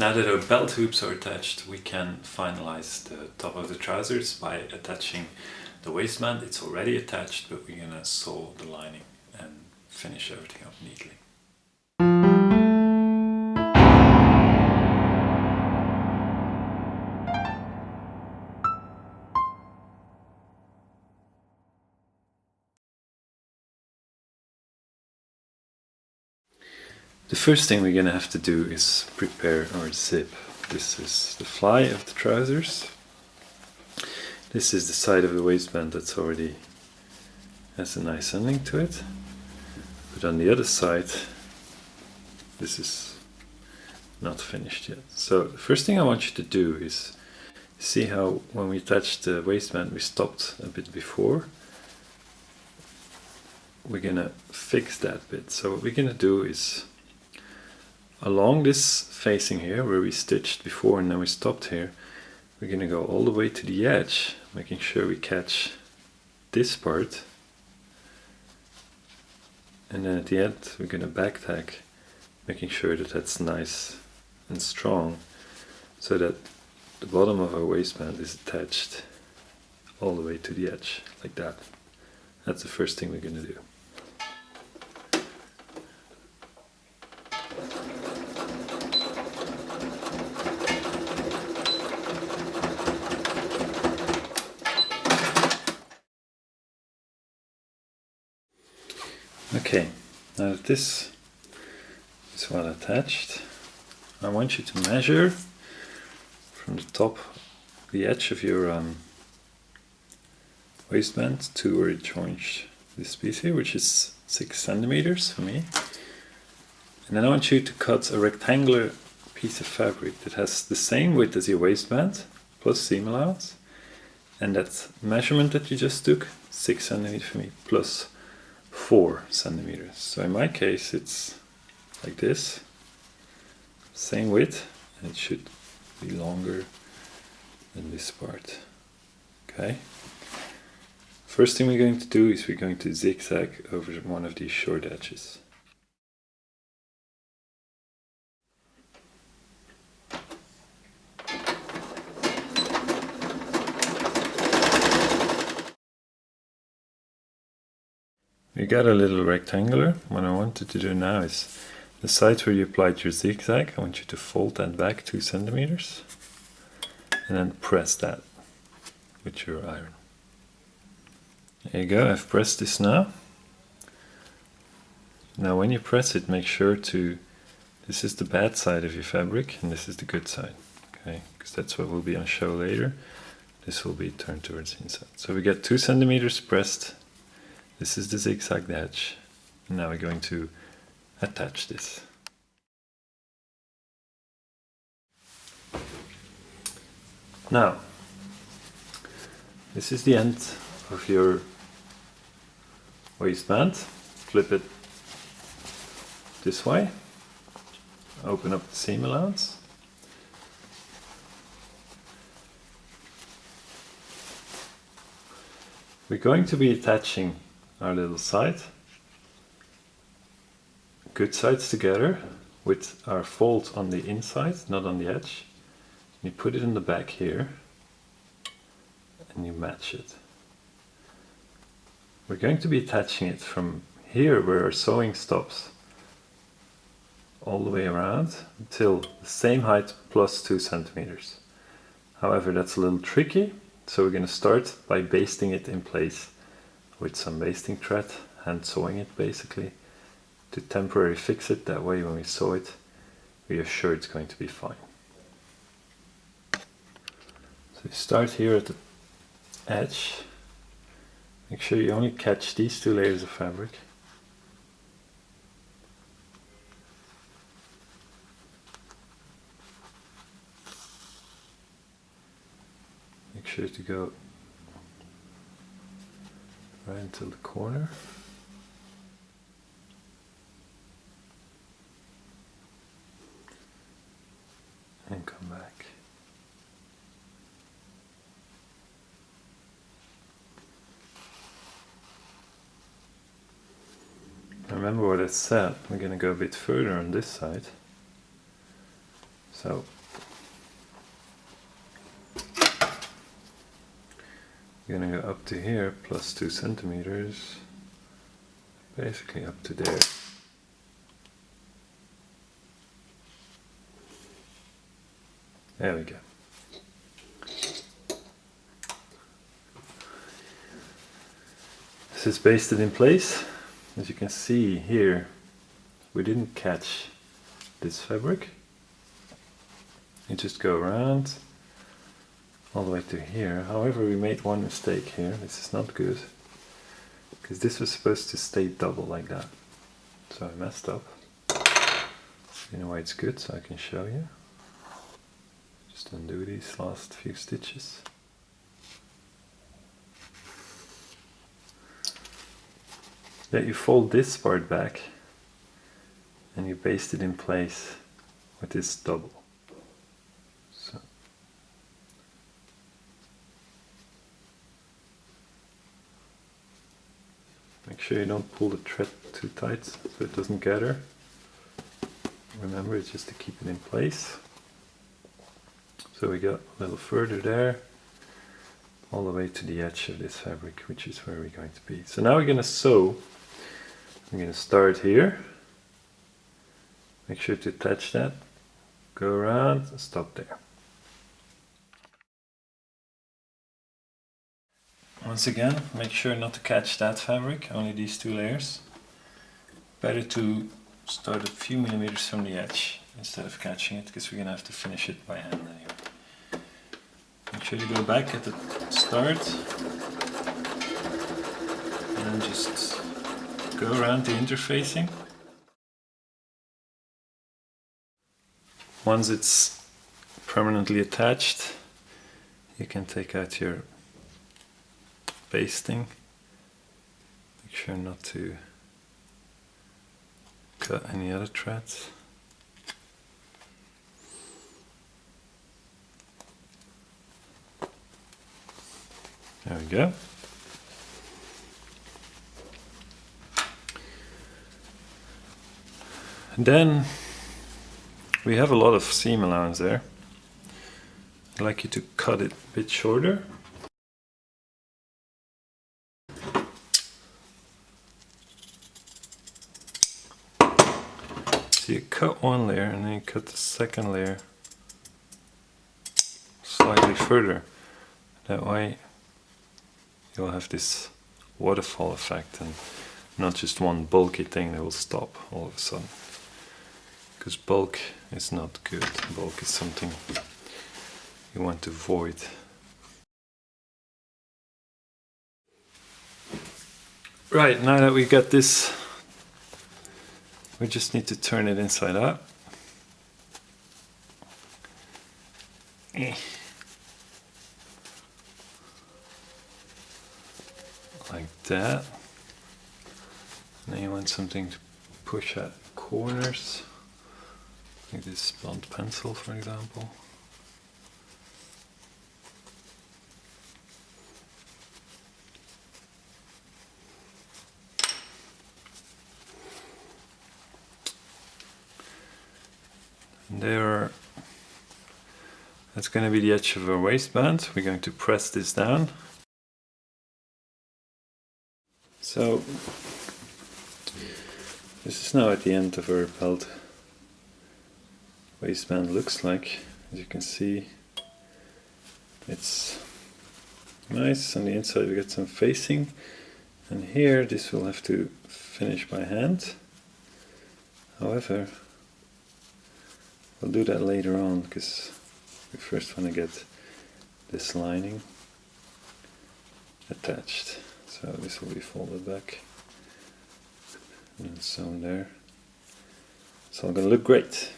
Now that our belt hoops are attached, we can finalize the top of the trousers by attaching the waistband. It's already attached, but we're gonna sew the lining and finish everything up neatly. The first thing we're gonna have to do is prepare our zip. This is the fly of the trousers. This is the side of the waistband that's already has a nice ending to it. But on the other side, this is not finished yet. So the first thing I want you to do is see how when we attached the waistband we stopped a bit before. We're gonna fix that bit. So what we're gonna do is along this facing here where we stitched before and then we stopped here we're going to go all the way to the edge making sure we catch this part. And then at the end we're going to back tack making sure that that's nice and strong so that the bottom of our waistband is attached all the way to the edge like that. That's the first thing we're going to do Okay, now this is well attached, I want you to measure from the top, the edge of your um, waistband to where it joins this piece here, which is 6 centimeters for me. And then I want you to cut a rectangular piece of fabric that has the same width as your waistband, plus seam allowance. And that measurement that you just took, 6 centimeters for me, plus 4 centimeters. So in my case it's like this, same width, and it should be longer than this part. Okay. First thing we're going to do is we're going to zigzag over one of these short edges. You got a little rectangular. What I wanted to do now is the side where you applied your zigzag, I want you to fold that back two centimeters and then press that with your iron. There you go, I've pressed this now. Now when you press it, make sure to, this is the bad side of your fabric and this is the good side, okay? Because that's what will be on show later. This will be turned towards the inside. So we get two centimeters pressed this is the zigzag edge. Now we're going to attach this. Now, this is the end of your waistband. Flip it this way. Open up the seam allowance. We're going to be attaching our little side. Good sides together with our fold on the inside, not on the edge. You put it in the back here and you match it. We're going to be attaching it from here where our sewing stops all the way around until the same height plus two centimeters. However, that's a little tricky, so we're going to start by basting it in place with some basting thread, hand sewing it basically, to temporarily fix it. That way when we sew it, we are sure it's going to be fine. So you start here at the edge. Make sure you only catch these two layers of fabric. Make sure to go right into the corner. And come back. Remember what I said, we're going to go a bit further on this side. So you're gonna go up to here plus two centimeters, basically up to there. There we go. This is basted in place. As you can see here, we didn't catch this fabric. You just go around all the way to here. However, we made one mistake here. This is not good. Because this was supposed to stay double like that. So I messed up. You know why it's good, so I can show you. Just undo these last few stitches. That you fold this part back and you baste it in place with this double. Sure you don't pull the thread too tight so it doesn't gather. Remember it's just to keep it in place. So we got a little further there all the way to the edge of this fabric which is where we're going to be. So now we're going to sew. I'm going to start here Make sure to touch that, go around, stop there. Once again, make sure not to catch that fabric, only these two layers. Better to start a few millimeters from the edge instead of catching it, because we're going to have to finish it by hand anyway. Make sure to go back at the start and just go around the interfacing. Once it's permanently attached, you can take out your basting. Make sure not to cut any other threads. There we go. And then we have a lot of seam allowance there. I'd like you to cut it a bit shorter. So you one layer and then you cut the second layer slightly further. That way you'll have this waterfall effect and not just one bulky thing that will stop all of a sudden because bulk is not good. Bulk is something you want to avoid. Right, now that we got this, we just need to turn it inside out. Like that. Now you want something to push at corners like this blunt pencil for example. There, that's going to be the edge of our waistband. We're going to press this down. So, this is now at the end of our belt waistband looks like. As you can see, it's nice. On the inside we get some facing. And here this will have to finish by hand. However, we'll do that later on because we first want to get this lining attached. So this will be folded back and sewn there. It's all to look great.